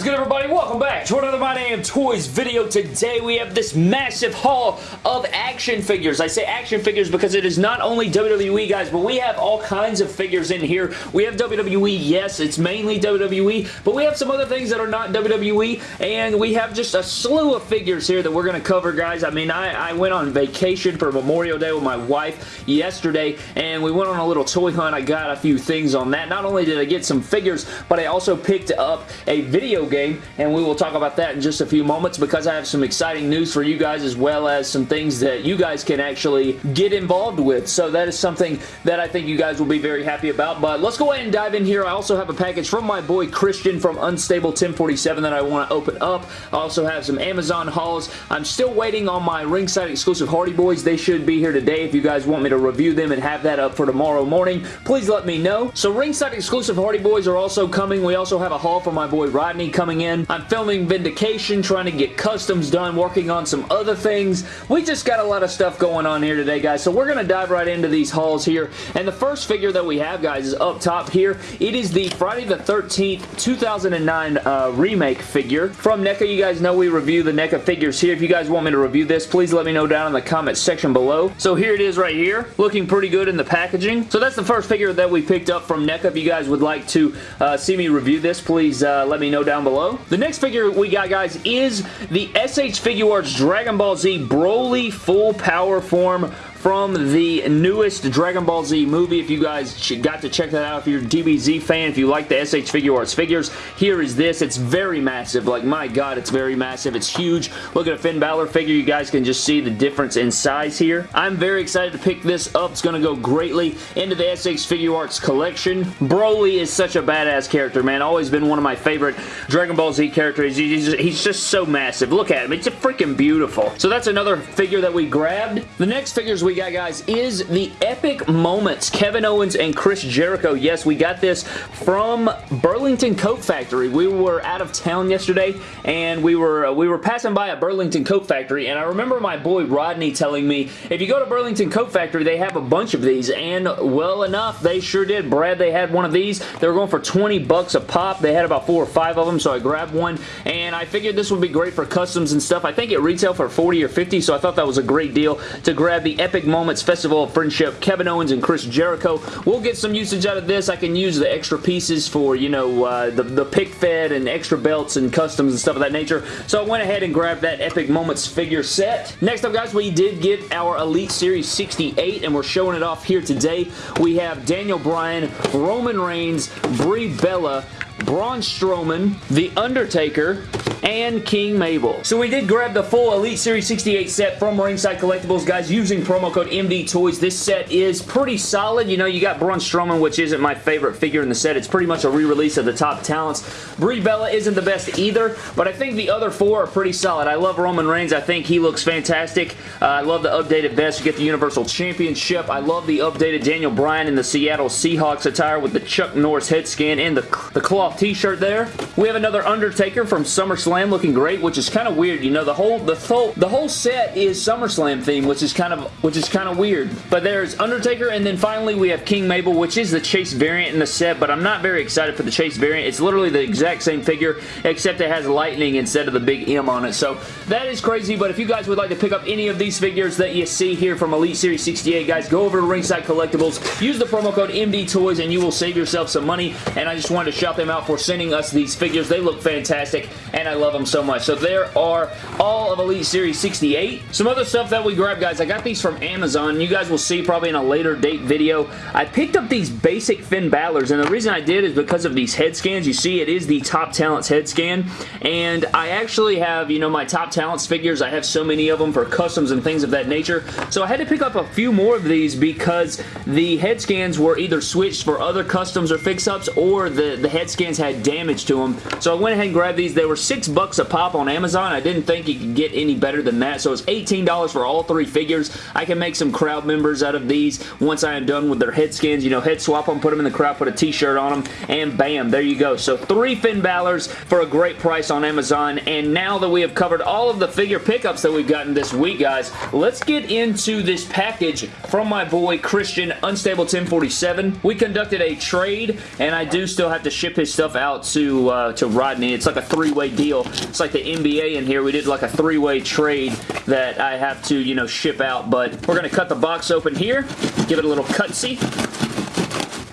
is good everybody? Welcome back to another My Damn Toys video. Today we have this massive haul of action figures. I say action figures because it is not only WWE guys, but we have all kinds of figures in here. We have WWE, yes, it's mainly WWE, but we have some other things that are not WWE, and we have just a slew of figures here that we're going to cover, guys. I mean, I, I went on vacation for Memorial Day with my wife yesterday, and we went on a little toy hunt. I got a few things on that. Not only did I get some figures, but I also picked up a video game, and we will talk about that in just a few moments because I have some exciting news for you guys as well as some things that you guys can actually get involved with. So that is something that I think you guys will be very happy about. But let's go ahead and dive in here. I also have a package from my boy Christian from Unstable 1047 that I want to open up. I also have some Amazon hauls. I'm still waiting on my ringside exclusive Hardy Boys. They should be here today. If you guys want me to review them and have that up for tomorrow morning, please let me know. So ringside exclusive Hardy Boys are also coming. We also have a haul from my boy Rodney coming in. I'm filming Vindication, trying to get customs done, working on some other things. We just got a lot of stuff going on here today, guys, so we're going to dive right into these hauls here. And the first figure that we have, guys, is up top here. It is the Friday the 13th 2009 uh, remake figure from NECA. You guys know we review the NECA figures here. If you guys want me to review this, please let me know down in the comment section below. So here it is right here, looking pretty good in the packaging. So that's the first figure that we picked up from NECA. If you guys would like to uh, see me review this, please uh, let me know down below. The next figure we got, guys, is the SH Figuarts Dragon Ball Z Broly Full Power Form from the newest Dragon Ball Z movie. If you guys got to check that out, if you're a DBZ fan, if you like the SH Figuarts figures, here is this. It's very massive. Like, my God, it's very massive. It's huge. Look at a Finn Balor figure. You guys can just see the difference in size here. I'm very excited to pick this up. It's going to go greatly into the SH Figuarts collection. Broly is such a badass character, man. Always been one of my favorite Dragon Ball Z characters. He's just, he's just so massive. Look at him. It's a freaking beautiful. So that's another figure that we grabbed. The next figures we we got, guys, is the Epic Moments, Kevin Owens and Chris Jericho. Yes, we got this from Burlington Coat Factory. We were out of town yesterday, and we were uh, we were passing by a Burlington Coat Factory, and I remember my boy Rodney telling me, if you go to Burlington Coat Factory, they have a bunch of these, and well enough, they sure did. Brad, they had one of these. They were going for 20 bucks a pop. They had about four or five of them, so I grabbed one, and I figured this would be great for customs and stuff. I think it retailed for 40 or 50, so I thought that was a great deal to grab the Epic Moments Festival of Friendship, Kevin Owens and Chris Jericho. We'll get some usage out of this. I can use the extra pieces for, you know, uh, the, the pick fed and extra belts and customs and stuff of that nature. So I went ahead and grabbed that Epic Moments figure set. Next up, guys, we did get our Elite Series 68, and we're showing it off here today. We have Daniel Bryan, Roman Reigns, Brie Bella, Braun Strowman, The Undertaker, and King Mabel. So we did grab the full Elite Series 68 set from Ringside Collectibles, guys, using promo code MD Toys. This set is pretty solid. You know, you got Braun Strowman, which isn't my favorite figure in the set. It's pretty much a re-release of the top talents. Brie Bella isn't the best either, but I think the other four are pretty solid. I love Roman Reigns. I think he looks fantastic. Uh, I love the updated vest. You get the Universal Championship. I love the updated Daniel Bryan in the Seattle Seahawks attire with the Chuck Norris head scan and the, the cloth t-shirt there. We have another Undertaker from SummerSlam looking great, which is kind of weird. You know, the whole the whole the whole set is SummerSlam theme, which is kind of which is kind of weird. But there's Undertaker, and then finally we have King Mabel, which is the Chase variant in the set, but I'm not very excited for the Chase variant. It's literally the exact same figure, except it has lightning instead of the big M on it. So that is crazy, but if you guys would like to pick up any of these figures that you see here from Elite Series 68, guys, go over to Ringside Collectibles, use the promo code MD Toys, and you will save yourself some money, and I just wanted to shout them out for sending us these figures. They look fantastic, and I love them so much. So there are all of Elite Series 68. Some other stuff that we grabbed, guys. I got these from Amazon. You guys will see probably in a later date video. I picked up these basic Finn Balor's, and the reason I did is because of these head scans. You see, it is the Top Talents head scan, and I actually have, you know, my Top Talents figures. I have so many of them for customs and things of that nature, so I had to pick up a few more of these because the head scans were either switched for other customs or fix-ups, or the, the head scans had damage to them. So I went ahead and grabbed these. They were six bucks a pop on Amazon. I didn't think you could get any better than that. So it's $18 for all three figures. I can make some crowd members out of these once I am done with their head skins. You know, head swap them, put them in the crowd, put a t-shirt on them, and bam, there you go. So three Finn Balor's for a great price on Amazon. And now that we have covered all of the figure pickups that we've gotten this week, guys, let's get into this package from my boy Christian Unstable 1047. We conducted a trade, and I do still have to ship his stuff out to, uh, to Rodney. It's like a three-way deal. It's like the NBA in here. We did like a three-way trade that I have to, you know, ship out. But we're going to cut the box open here. Give it a little cutsy.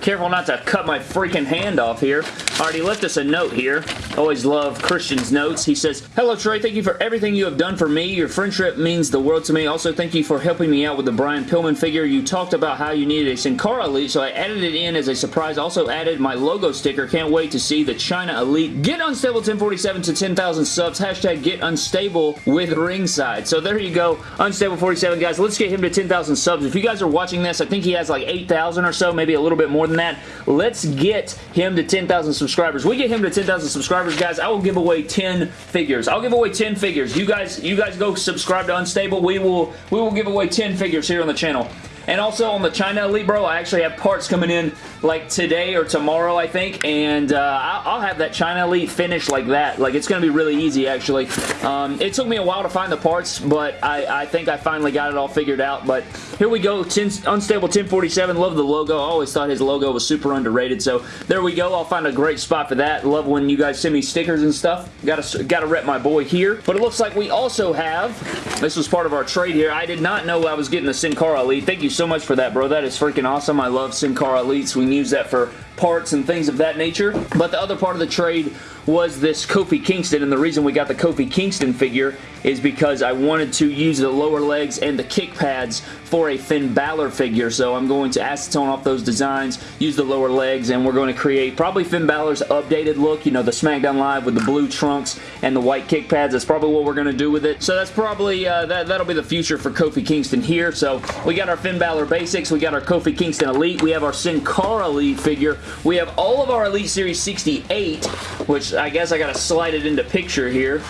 Careful not to cut my freaking hand off here. Already left us a note here. Always love Christian's notes. He says, Hello Trey, thank you for everything you have done for me. Your friendship means the world to me. Also, thank you for helping me out with the Brian Pillman figure. You talked about how you needed a Sin Cara Elite, so I added it in as a surprise. Also added my logo sticker. Can't wait to see the Chyna Elite. Get Unstable 1047 to 10,000 subs. Hashtag get unstable with ringside. So there you go. Unstable 47, guys. Let's get him to 10,000 subs. If you guys are watching this, I think he has like 8,000 or so, maybe a little bit more than that. Let's get him to 10,000 subscribers. We get him to 10,000 subscribers, guys. I will give away 10 figures. I'll give away 10 figures. You guys, you guys go subscribe to Unstable. We will, we will give away 10 figures here on the channel. And also on the Chyna Elite, bro, I actually have parts coming in like today or tomorrow, I think. And uh, I'll have that Chyna Elite finished like that. Like, it's going to be really easy, actually. Um, it took me a while to find the parts, but I, I, think I finally got it all figured out. But here we go. 10, Unstable 1047. Love the logo. I always thought his logo was super underrated. So there we go. I'll find a great spot for that. Love when you guys send me stickers and stuff. Gotta, gotta rep my boy here. But it looks like we also have, this was part of our trade here. I did not know I was getting the Sin Cara Elite. Thank you so much for that, bro. That is freaking awesome. I love Sin Cara Elites. We can use that for parts and things of that nature. But the other part of the trade was this Kofi Kingston, and the reason we got the Kofi Kingston figure is because I wanted to use the lower legs and the kick pads for a Finn Balor figure, so I'm going to acetone off those designs, use the lower legs, and we're going to create probably Finn Balor's updated look, you know, the SmackDown Live with the blue trunks and the white kick pads. That's probably what we're going to do with it. So that's probably, uh, that, that'll be the future for Kofi Kingston here. So we got our Finn Balor basics, we got our Kofi Kingston Elite, we have our Sin Cara Elite figure, we have all of our Elite Series 68, which I guess I got to slide it into picture here.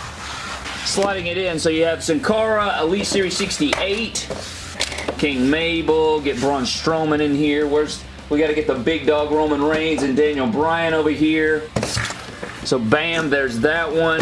Sliding it in, so you have Sin Cara, Elite Series 68, King Mabel, get Braun Strowman in here. Where's we got to get the big dog Roman Reigns and Daniel Bryan over here. So bam, there's that one.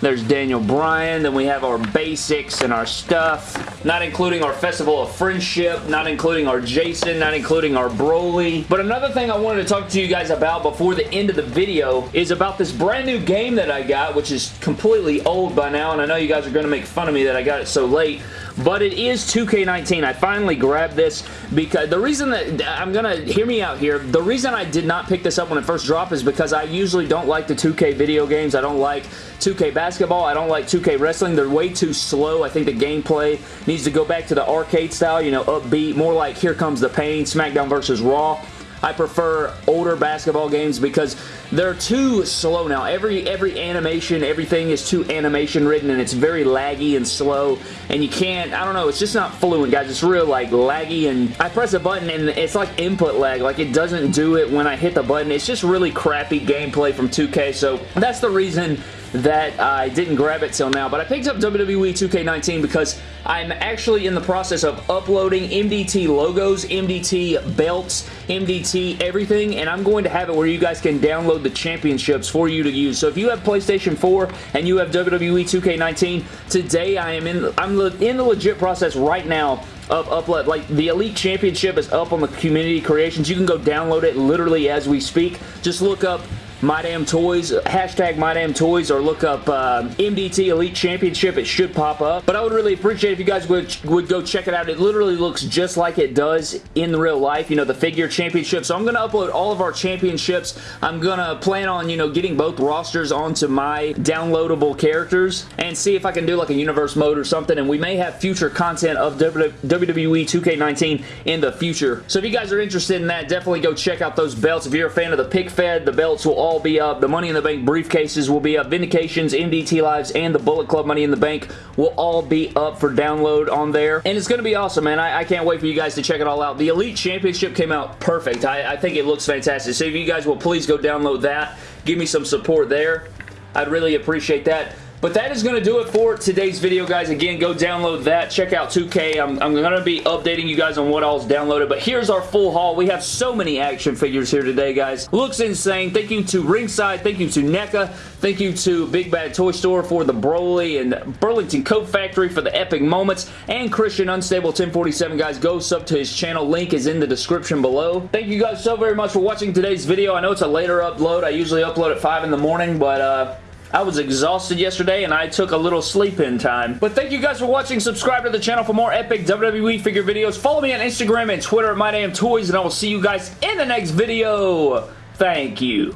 There's Daniel Bryan. Then we have our basics and our stuff. Not including our Festival of Friendship. Not including our Jason. Not including our Broly. But another thing I wanted to talk to you guys about before the end of the video is about this brand new game that I got, which is completely old by now. And I know you guys are going to make fun of me that I got it so late but it is 2K19. I finally grabbed this because the reason that I'm gonna hear me out here. The reason I did not pick this up when it first dropped is because I usually don't like the 2K video games. I don't like 2K basketball. I don't like 2K wrestling. They're way too slow. I think the gameplay needs to go back to the arcade style, you know, upbeat, more like Here Comes the Pain, SmackDown versus Raw. I prefer older basketball games because they're too slow now. Every every animation, everything is too animation ridden and it's very laggy and slow and you can't, I don't know, it's just not fluent guys. It's real like laggy and I press a button and it's like input lag. Like it doesn't do it when I hit the button. It's just really crappy gameplay from 2K so that's the reason that I didn't grab it till now, but I picked up WWE 2K19 because I'm actually in the process of uploading MDT logos, MDT belts, MDT everything, and I'm going to have it where you guys can download the championships for you to use. So if you have PlayStation 4 and you have WWE 2K19, today I am in, I'm in the legit process right now of upload. Like, the Elite Championship is up on the community creations. You can go download it literally as we speak. Just look up my Damn Toys, hashtag My Damn Toys, or look up uh, MDT Elite Championship. It should pop up. But I would really appreciate if you guys would, would go check it out. It literally looks just like it does in real life, you know, the figure championship. So I'm going to upload all of our championships. I'm going to plan on, you know, getting both rosters onto my downloadable characters and see if I can do like a universe mode or something. And we may have future content of WWE 2K19 in the future. So if you guys are interested in that, definitely go check out those belts. If you're a fan of the pick fed, the belts will all all be up. The Money in the Bank briefcases will be up. Vindications, MDT Lives, and the Bullet Club Money in the Bank will all be up for download on there. And it's going to be awesome, man. I, I, can't wait for you guys to check it all out. The Elite Championship came out perfect. I, I think it looks fantastic. So if you guys will please go download that, give me some support there. I'd really appreciate that. But that is going to do it for today's video, guys. Again, go download that. Check out 2K. I'm, I'm going to be updating you guys on what all's downloaded. But here's our full haul. We have so many action figures here today, guys. Looks insane. Thank you to Ringside. Thank you to NECA. Thank you to Big Bad Toy Store for the Broly and Burlington Coat Factory for the epic moments. And Christian Unstable 1047, guys. Go sub to his channel. Link is in the description below. Thank you guys so very much for watching today's video. I know it's a later upload. I usually upload at 5 in the morning, but uh, I was exhausted yesterday and I took a little sleep-in time. But thank you guys for watching. Subscribe to the channel for more epic WWE figure videos. Follow me on Instagram and Twitter at MyDamnToys and I will see you guys in the next video. Thank you.